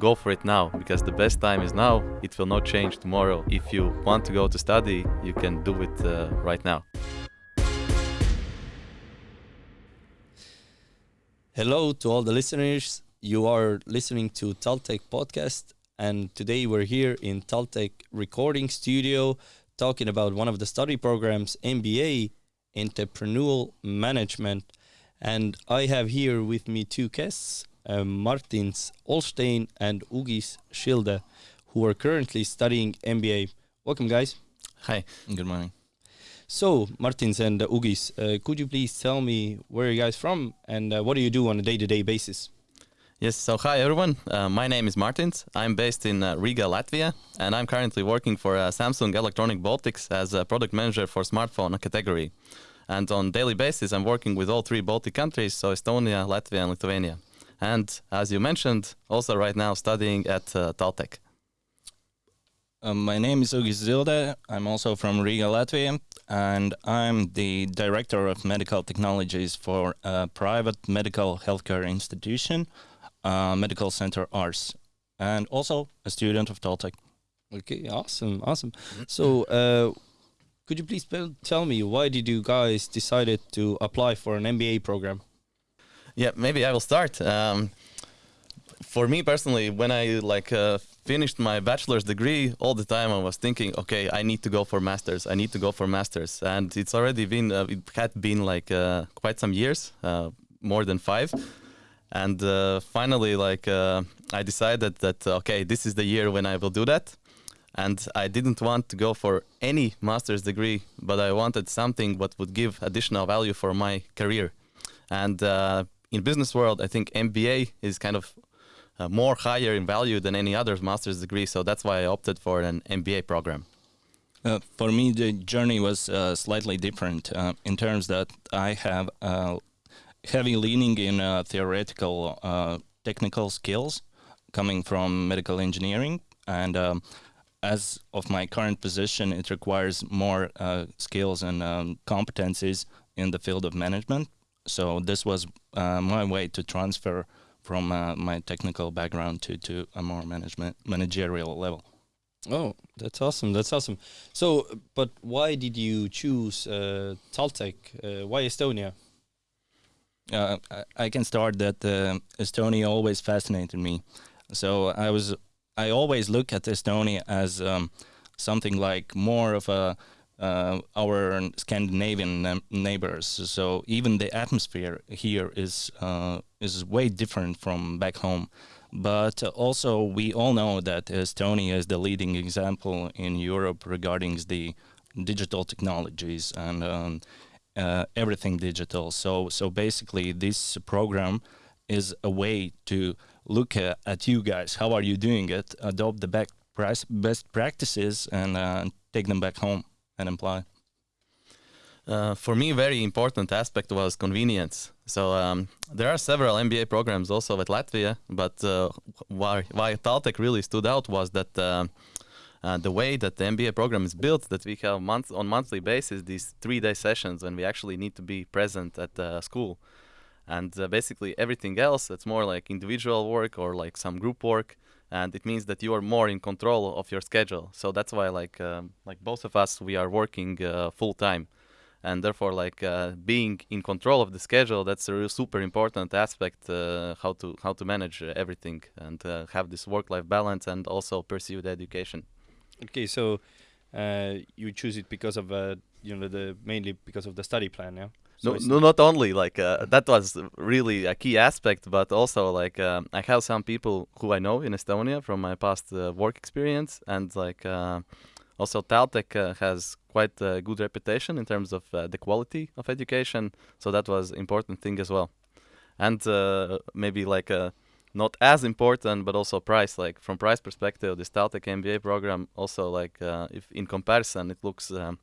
go for it now because the best time is now. It will not change tomorrow. If you want to go to study, you can do it uh, right now. Hello to all the listeners. You are listening to Taltech podcast, and today we're here in Taltech recording studio talking about one of the study programs, MBA, Entrepreneurial Management. And I have here with me two guests, uh, Martins Olstein and Ugis Schilde, who are currently studying MBA. Welcome, guys. Hi. Good morning. So, Martins and uh, Ugis, uh, could you please tell me where you guys from and uh, what do you do on a day-to-day basis? Yes, so hi everyone. Uh, my name is Martins. I'm based in uh, Riga, Latvia, and I'm currently working for Samsung Electronic Baltics as a product manager for smartphone category. And on daily basis, I'm working with all three Baltic countries, so Estonia, Latvia, and Lithuania. And as you mentioned, also right now studying at uh, Taltech. Um, my name is Ugis Zilde. I'm also from Riga, Latvia, and I'm the director of medical technologies for a private medical healthcare institution, uh, Medical Center Ars, and also a student of Taltech. Okay, awesome, awesome. So, uh, could you please tell me why did you guys decided to apply for an MBA program? Yeah, maybe I will start. Um, for me personally, when I like uh, finished my bachelor's degree, all the time I was thinking, okay, I need to go for masters. I need to go for masters, and it's already been uh, it had been like uh, quite some years, uh, more than five, and uh, finally, like uh, I decided that okay, this is the year when I will do that. And I didn't want to go for any master's degree, but I wanted something what would give additional value for my career. And in business world, I think MBA is kind of uh, more higher in value than any other master's degree. So that's why I opted for an MBA program. Uh, for me, the journey was uh, slightly different uh, in terms that I have uh, heavy leaning in uh, theoretical technical skills coming from medical engineering. And um, as of my current position, it requires more skills and um, competencies in the field of management. So this was my way to transfer from uh, my technical background to, to a more management managerial level. Oh, that's awesome! That's awesome. So, but why did you choose uh, Taltech? Uh, why Estonia? Uh, I can start that uh, Estonia always fascinated me. So I was I always look at Estonia as um, something like more of a uh, our Scandinavian neighbors. So even the atmosphere here is uh, is way different from back home. But also, we all know that Estonia is the leading example in Europe regarding the digital technologies and um, uh, everything digital. So, so basically, this program is a way to look at, at you guys. How are you doing it? Adopt the best practices and uh, take them back home and imply? Uh, for me, very important aspect was convenience. So um, there are several MBA programs also at Latvia, but uh, why why Taltech really stood out was that uh, uh the way that the MBA program is built, that we have month on monthly basis these three day sessions when we actually need to be present at the school, and uh, basically everything else that's more like individual work or like some group work and it means that you are more in control of your schedule. So that's why, like, um, like both of us, we are working uh, full time, and therefore, like, uh, being in control of the schedule, that's a super important aspect. Uh, how to how to manage everything and uh, have this work-life balance, and also pursue the education. Okay, so uh, you choose it because of uh, you know the mainly because of the study plan, yeah. So no, no, not only like uh, that was really a key aspect, but also like uh, I have some people who I know in Estonia from my past uh, work experience, and like uh, also Taltech uh, has quite a good reputation in terms of uh, the quality of education, so that was important thing as well, and maybe like not as important, but also price. Like from price perspective, the Taltech MBA program also like if in comparison it looks. Um,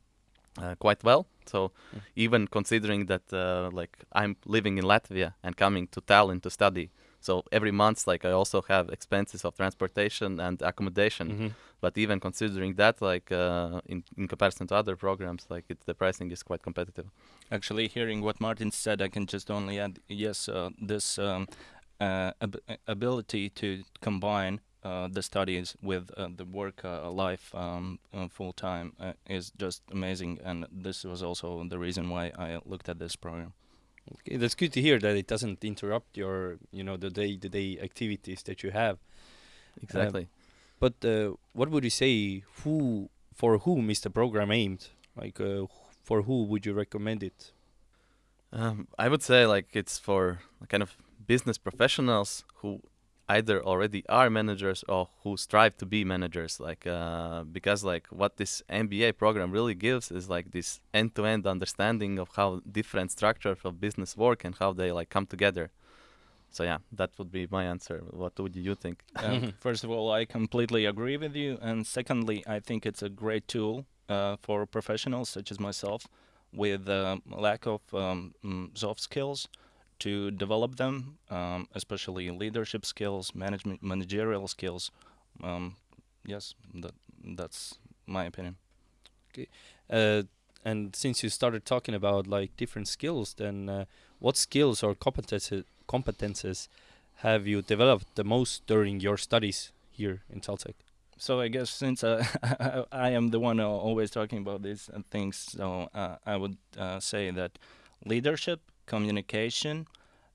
uh, quite well. So mm. even considering that uh, like I'm living in Latvia and coming to Tallinn to study, so every month like I also have expenses of transportation and accommodation. Mm-hmm. But even considering that, like uh, in in comparison to other programs, like it, the pricing is quite competitive. Actually, hearing what Martin said, I can just only add yes. Uh, this um, uh, ab- ability to combine the studies with uh, the work uh, life um, uh, full time uh, is just amazing, and this was also the reason why I looked at this program. Okay, that's good to hear that it doesn't interrupt your, you know, the day-to-day activities that you have. Exactly. But uh, what would you say? Who for whom is the program aimed? Like, uh, for who would you recommend it? Um, I would say like it's for kind of business professionals who either already are managers or who strive to be managers like uh, because like what this mba program really gives is like this end-to-end understanding of how different structures of business work and how they like come together. So yeah that would be my answer. What would you think? Um, first of all, I completely agree with you, and secondly, I think it's a great tool uh, for professionals such as myself with uh, lack of um, mm, soft skills to develop them, um, especially leadership skills, management, managerial skills. Um, yes, that that's my opinion. Uh, and since you started talking about like different skills, then uh, what skills or competences competences have you developed the most during your studies here in Taltech? So I guess since uh, I am the one always talking about these uh, things, so uh, I would uh, say that leadership, communication,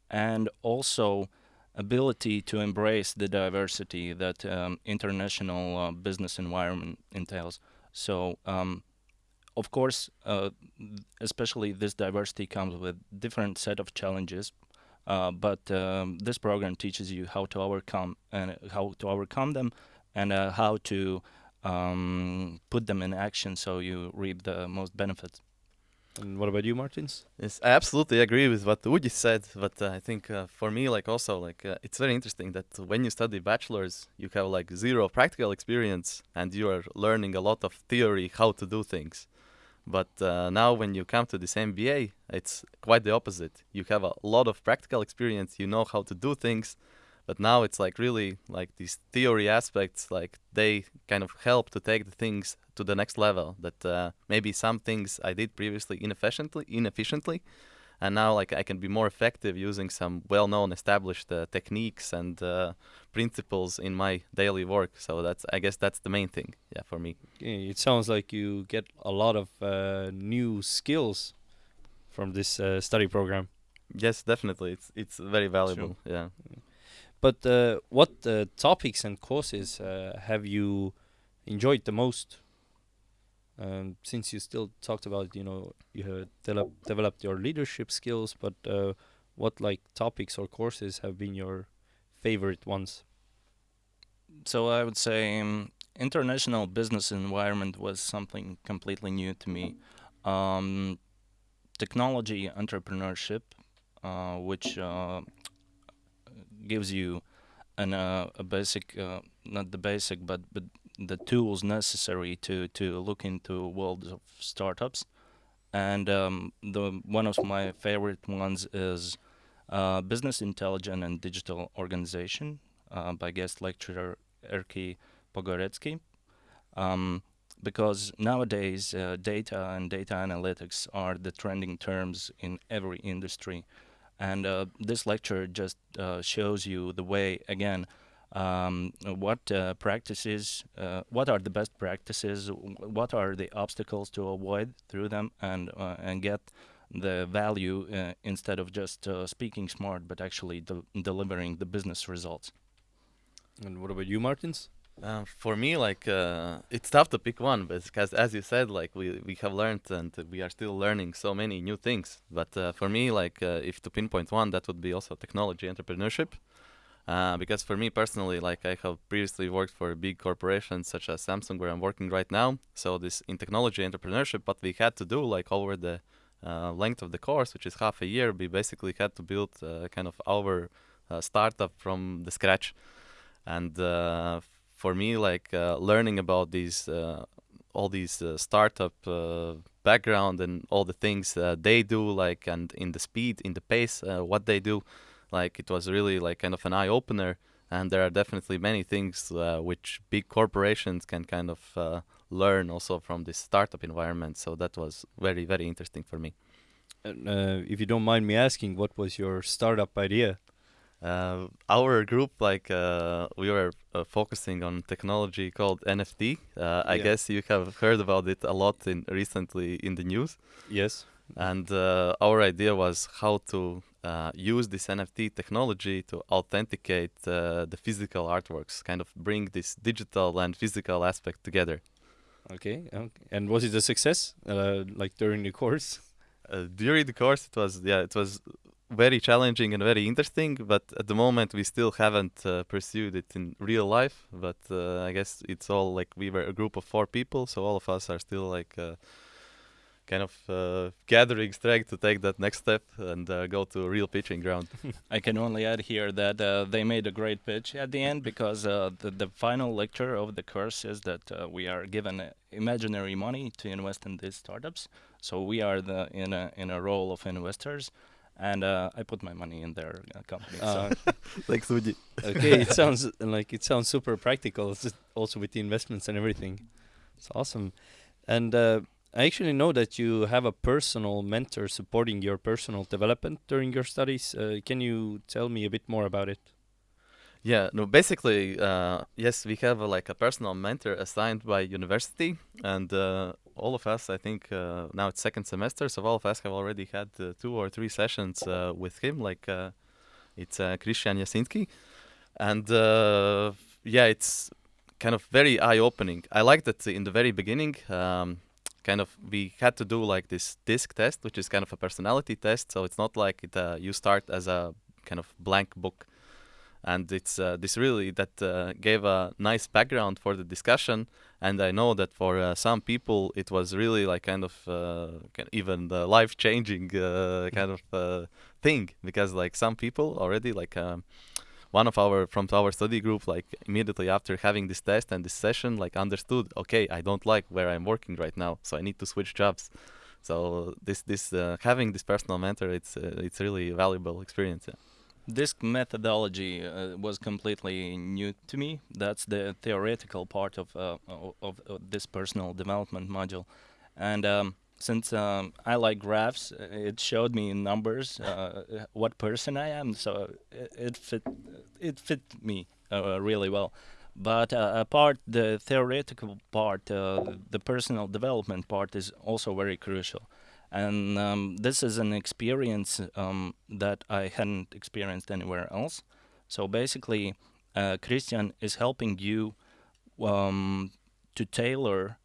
and also ability to embrace the diversity that um, international uh, business environment entails. So, um, of course, uh, especially this diversity comes with different set of challenges. Uh, but um, this program teaches you how to overcome and how to overcome them and uh, how to um, put them in action so you reap the most benefits. And what about you, Martins? Yes, I absolutely agree with what Uji said, but uh, I think uh, for me, like also, like uh, it's very interesting that when you study bachelor's, you have like zero practical experience and you are learning a lot of theory how to do things. But uh, now when you come to this MBA, it's quite the opposite. You have a lot of practical experience, you know how to do things, but now it's like really like these theory aspects, like they kind of help to take the things to the next level. That uh, maybe some things I did previously inefficiently, inefficiently, and now like I can be more effective using some well-known established uh, techniques and uh, principles in my daily work. So that's I guess that's the main thing, yeah, for me. It sounds like you get a lot of uh, new skills from this uh, study program. Yes, definitely, it's it's very valuable. Yeah. But uh, what uh, topics and courses uh, have you enjoyed the most? Um, since you still talked about, you know, you have develop, developed your leadership skills, but uh, what like topics or courses have been your favorite ones? So I would say um, international business environment was something completely new to me. Um, technology entrepreneurship, uh, which uh, gives you an uh, a basic, uh, not the basic, but but the tools necessary to to look into world of startups. And um, the one of my favorite ones is uh, business intelligence and digital organization uh, by guest lecturer Erki Pogoretsky. Um, because nowadays uh, data and data analytics are the trending terms in every industry and uh, this lecture just uh, shows you the way again um, what uh, practices uh, what are the best practices what are the obstacles to avoid through them and uh, and get the value uh, instead of just uh, speaking smart but actually del- delivering the business results And what about you, Martins? Uh, for me, like uh, it's tough to pick one, but because as you said, like we we have learned and we are still learning so many new things. But uh, for me, like uh, if to pinpoint one, that would be also technology entrepreneurship. Uh, because for me personally, like I have previously worked for big corporations such as Samsung, where I'm working right now. So this in technology entrepreneurship, what we had to do, like over the uh, length of the course, which is half a year, we basically had to build uh, kind of our uh, startup from the scratch. And uh, for me, like uh, learning about these all these startup background and all the things they do, like and in the speed, in the pace, what they do, like it was really like kind of an eye opener. And there are definitely many things uh, which big corporations can kind of uh, learn also from this startup environment. So that was very very interesting for me. And, uh, if you don't mind me asking, what was your startup idea? Uh, our group, like uh, we were uh, focusing on technology called NFT. Uh, I Yeah. guess you have heard about it a lot in recently in the news. Yes. And uh, our idea was how to uh, use this NFT technology to authenticate uh, the physical artworks, kind of bring this digital and physical aspect together. Okay. okay. And was it a success? Uh, like during the course? Uh, during the course, it was yeah, it was very challenging and very interesting. But at the moment, we still haven't uh, pursued it in real life. But uh, I guess it's all like we were a group of four people, so all of us are still like uh, kind of uh, gathering strength to take that next step and uh, go to a real pitching ground. I can only add here that uh, they made a great pitch at the end because uh, the, the final lecture of the course is that uh, we are given uh, imaginary money to invest in these startups. So we are the in a in a role of investors, and uh, I put my money in their uh, company. so like Suji. okay, it sounds like it sounds super practical. Also with the investments and everything, it's awesome. And uh, I actually know that you have a personal mentor supporting your personal development during your studies. Uh, can you tell me a bit more about it? Yeah, no, basically, uh, yes, we have uh, like a personal mentor assigned by university, and uh, all of us, I think, uh, now it's second semester, so all of us have already had uh, two or three sessions with him. Like, it's Christian Jasinski, and yeah, it's kind of very eye-opening. I like that in the very beginning. Um, kind of we had to do like this disc test which is kind of a personality test. So it's not like it uh, you start as a kind of blank book. And it's uh, this really that uh, gave a nice background for the discussion. And i know that for uh, some people it was really like kind of uh, even the life changing uh, kind of thing. Because like some people already like um, one of our from our study group like immediately after having this test and this session like understood okay i don't like where i'm working right now so i need to switch jobs so this this uh, having this personal mentor it's uh, it's really valuable experience yeah. This methodology uh, was completely new to me. That's the theoretical part of uh, of, of this personal development module, and um, since um, I like graphs, uh, it showed me in numbers uh, what person I am. So it, it fit it fit me uh, really well. But uh, apart the theoretical part, uh, the personal development part is also very crucial and um, this is an experience um, that I hadn't experienced anywhere else. So basically, uh, Christian is helping you um, to tailor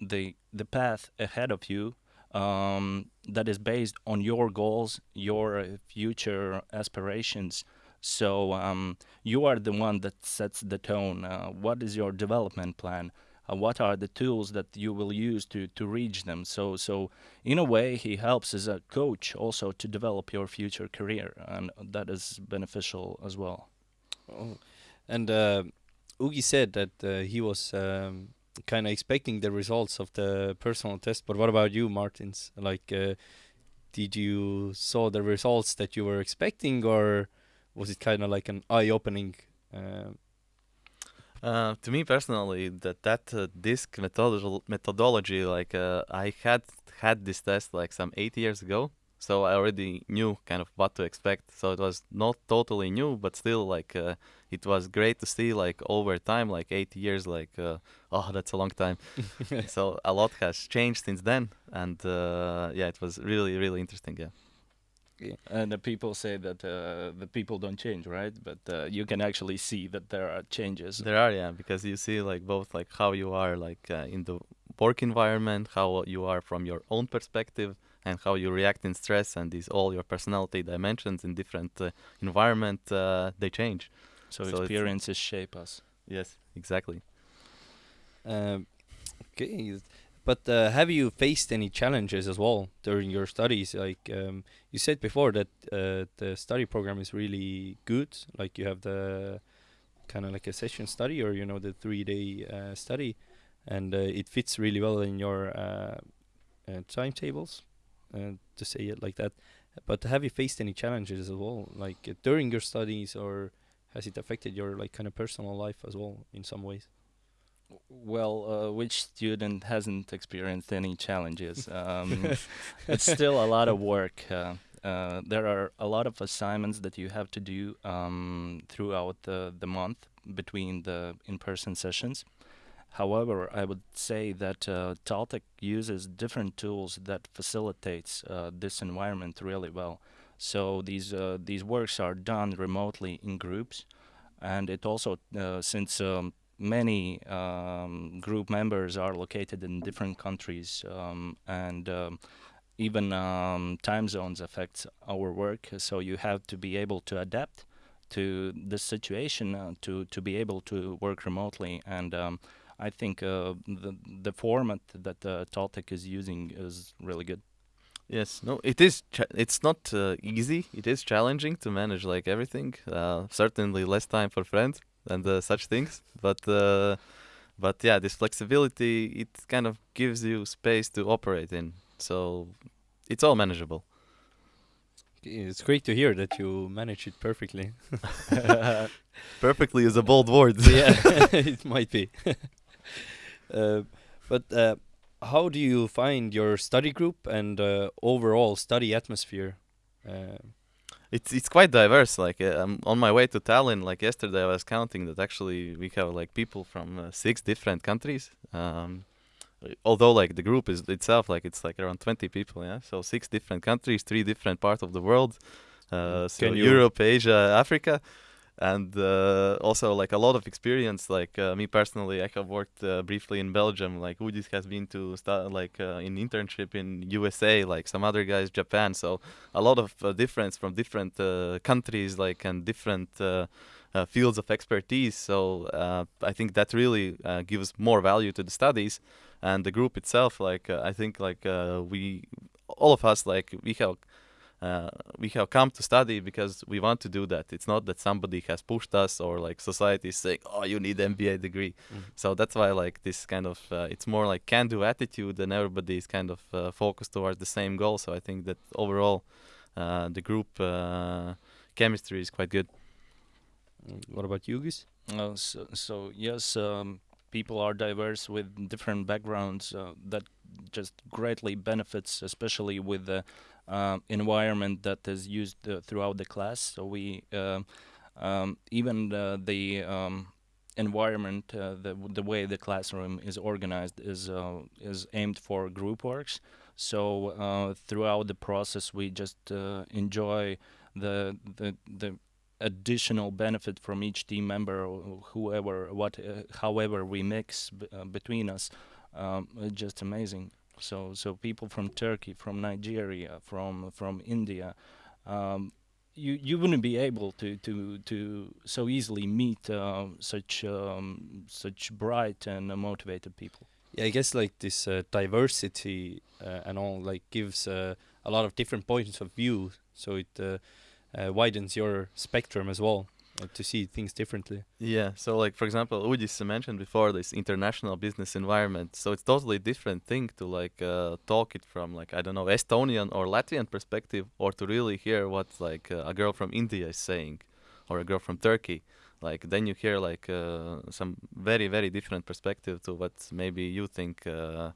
the the path ahead of you um, that is based on your goals, your uh, future aspirations. So um, you are the one that sets the tone. Uh, what is your development plan? Uh, what are the tools that you will use to to reach them? So so in a way, he helps as a coach also to develop your future career, and that is beneficial as well. Oh. And uh, Ugi said that uh, he was um, kind of expecting the results of the personal test. But what about you, Martins? Like, uh, did you saw the results that you were expecting, or was it kind of like an eye-opening? Uh, Uh, to me personally, that that uh, disc methodol- methodology, like uh, I had had this test like some eight years ago, so I already knew kind of what to expect. So it was not totally new, but still like uh, it was great to see like over time, like eight years, like uh, oh that's a long time. so a lot has changed since then, and uh, yeah, it was really really interesting. Yeah. And the people say that uh, the people don't change, right? But uh, you can actually see that there are changes. There are, yeah, because you see like both like how you are like uh, in the work environment, how you are from your own perspective, and how you react in stress, and these all your personality dimensions in different uh, environment uh, they change. so, so experiences shape us. Yes, exactly. um, okay, but uh, have you faced any challenges as well during your studies? Like um, you said before that uh, the study program is really good. Like you have the kind of like a session study, or you know the three-day uh, study, and uh, it fits really well in your uh, uh, timetables, uh, to say it like that. But have you faced any challenges as well, like uh, during your studies, or has it affected your like kind of personal life as well in some ways? Well, uh, which student hasn't experienced any challenges? Um, it's still a lot of work. Uh, uh, there are a lot of assignments that you have to do um, throughout the, the month between the in-person sessions. However, I would say that uh, Taltech uses different tools that facilitates uh, this environment really well. So these uh, these works are done remotely in groups, and it also uh, since um, many um, group members are located in different countries um, and um, even um, time zones affect our work so you have to be able to adapt to the situation uh, to to be able to work remotely and um, I think uh, the the format that uh, Taltech is using is really good. Yes, no, it is. it's not uh, easy. It is challenging to manage like everything. Uh, certainly, less time for friends and uh, such things. But uh, but yeah, this flexibility it kind of gives you space to operate in. So it's all manageable. It's great to hear that you manage it perfectly. perfectly is a bold word. yeah, it might be. uh, but uh, how do you find your study group and uh, overall study atmosphere? It's it's quite diverse. Like uh, I'm on my way to Tallinn. Like yesterday, I was counting that actually we have like people from uh, six different countries. Um, although like the group is itself like it's like around 20 people yeah so six different countries three different parts of the world uh, so europe asia africa and uh, also like a lot of experience like uh, me personally i have worked uh, briefly in belgium like ugis has been to start like uh, in internship in usa like some other guys japan. So a lot of uh, difference from different uh, countries like and different fields of expertise. So i think that really gives more value to the studies and the group itself. Like i think like we all of us like we have uh, we have come to study because we want to do that. It's not that somebody has pushed us or like society is saying, "Oh, you need MBA degree." Mm. So that's why like this kind of uh, it's more like can-do attitude, and everybody is kind of uh, focused towards the same goal. So I think that overall, uh, the group uh, chemistry is quite good. Mm, what about you, Gis? Uh, so, so yes, um, people are diverse with different backgrounds. that just greatly benefits, especially with the uh, environment that is used uh, throughout the class. So we uh, um, even the um, environment, the the way the classroom is organized is is aimed for group works. So throughout the process, we just enjoy the the the additional benefit from each team member whoever what uh, however we mix uh, between us um, just amazing so so people from Turkey, from Nigeria, from from India, um, you you wouldn't be able to to to so easily meet uh, such um, such bright and uh, motivated people. Yeah, I guess like this uh, diversity uh, and all like gives uh, a lot of different points of view, so it uh, widens your spectrum as well to see things differently. Yeah. So, like for example, Ugis mentioned before this international business environment. So it's totally different thing to like uh, talk it from like I don't know Estonian or Latvian perspective, or to really hear what like uh, a girl from India is saying, or a girl from Turkey. Like then you hear like uh, some very very different perspective to what maybe you think uh,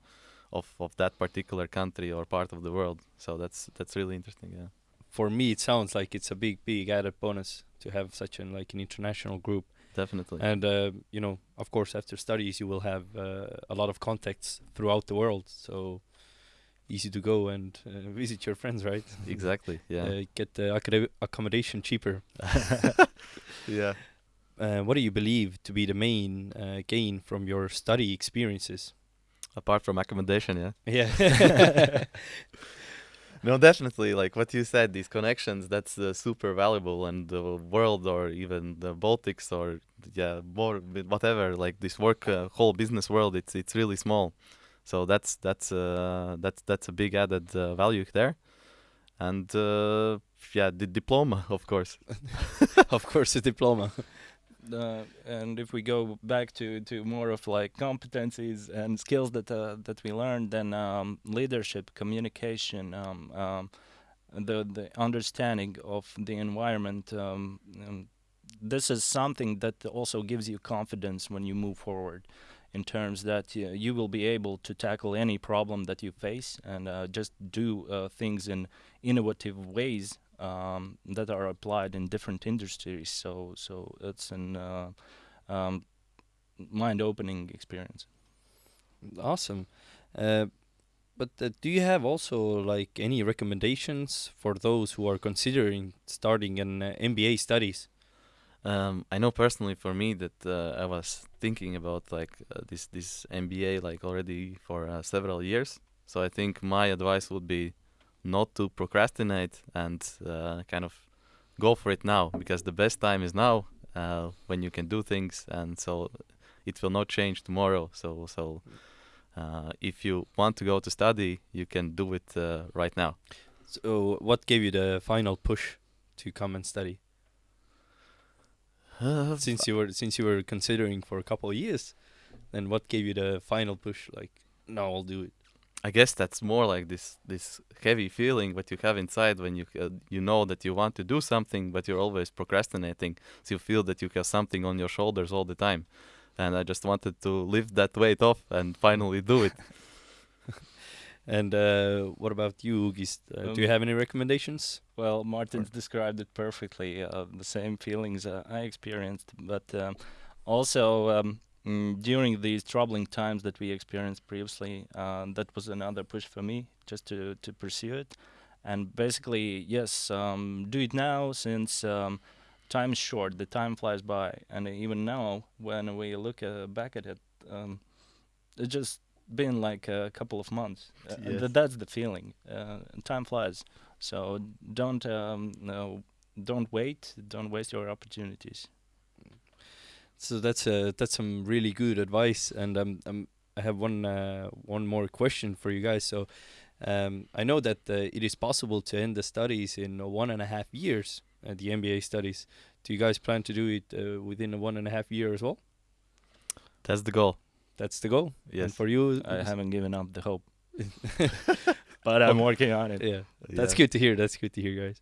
of of that particular country or part of the world. So that's that's really interesting. Yeah for me it sounds like it's a big big added bonus to have such an like an international group. Definitely. And uh, you know of course after studies you will have uh, a lot of contacts throughout the world. So easy to go and uh, visit your friends right? Exactly yeah. Uh, get the accommodation cheaper. Yeah. Uh, what do you believe to be the main uh, gain from your study experiences? Apart from accommodation yeah. Yeah no, definitely. Like what you said, these connections, that's uh, super valuable. And the world, or even the Baltics, or yeah, more whatever. Like this work, uh, whole business world, it's it's really small. So that's that's uh, that's that's a big added uh, value there. And uh, yeah, the diploma, of course. of course, a diploma. Uh, and if we go back to, to more of like competencies and skills that uh, that we learned, then um, leadership, communication, um, um, the the understanding of the environment. Um, um, this is something that also gives you confidence when you move forward. in terms that uh, you will be able to tackle any problem that you face and uh, just do uh, things in innovative ways um, that are applied in different industries. So, so it's an uh, um, mind-opening experience. Awesome. Uh, but uh, do you have also like any recommendations for those who are considering starting an uh, MBA studies? Um, I know personally for me that uh, I was thinking about like uh, this this MBA like already for uh, several years. So I think my advice would be not to procrastinate and uh, kind of go for it now because the best time is now uh, when you can do things and so it will not change tomorrow. So so uh, if you want to go to study, you can do it right now. So what gave you the final push to come and study? Uh, since you were since you were considering for a couple of years, then what gave you the final push? Like, no, I'll do it. I guess that's more like this this heavy feeling that you have inside when you uh, you know that you want to do something, but you're always procrastinating. So you feel that you have something on your shoulders all the time, and I just wanted to lift that weight off and finally do it. And uh, what about you, Ugis? Uh, Um, do you have any recommendations? Well, Martin's described it perfectly. Uh, the same feelings uh, I experienced, but um, also um, mm, during these troubling times that we experienced previously, uh, that was another push for me just to to pursue it. And basically, yes, um, do it now since um, time is short. The time flies by, and even now, when we look uh, back at it, um, it just been like a couple of months. Uh, Yes. th- that's the feeling. Uh, time flies. So don't um, no, don't wait. Don't waste your opportunities. So that's uh, that's some really good advice. And um, um, I have one uh, one more question for you guys. So um, I know that uh, it is possible to end the studies in uh, one and a half years, uh, the MBA studies. Do you guys plan to do it uh, within a one and a half year as well? That's the goal. That's the goal. And for you, I haven't given up the hope, but I'm working on it. Yeah. That's Yeah. good to hear. That's good to hear, guys.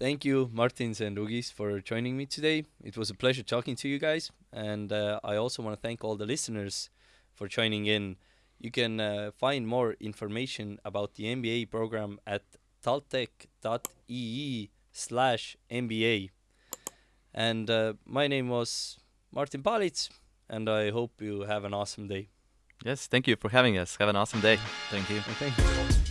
Thank you, Martins and Ugis, for joining me today. It was a pleasure talking to you guys. And uh, I also want to thank all the listeners for joining in. You can uh, find more information about the MBA program at taltech.ee slash MBA. And uh, my name was Martin Palitz, and I hope you have an awesome day. Yes, thank you for having us. Have an awesome day. Thank you. Thank you.